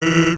Uh,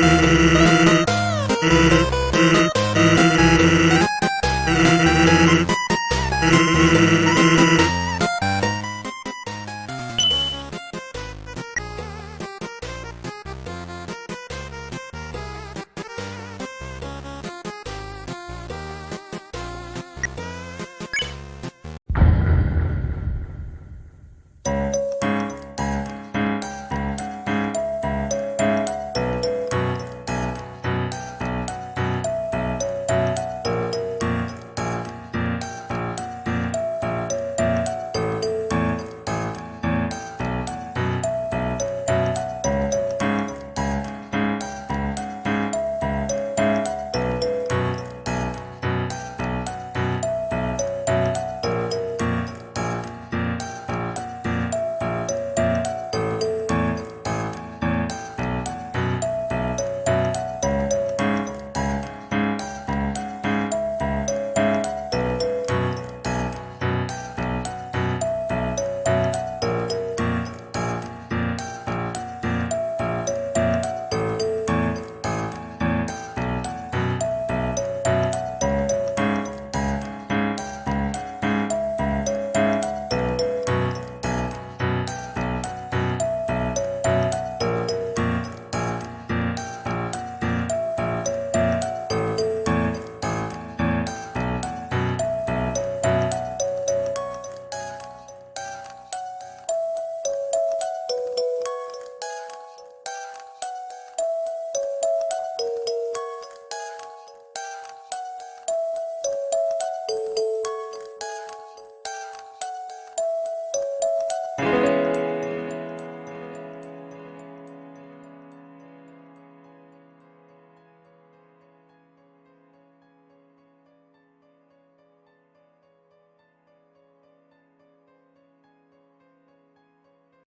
Música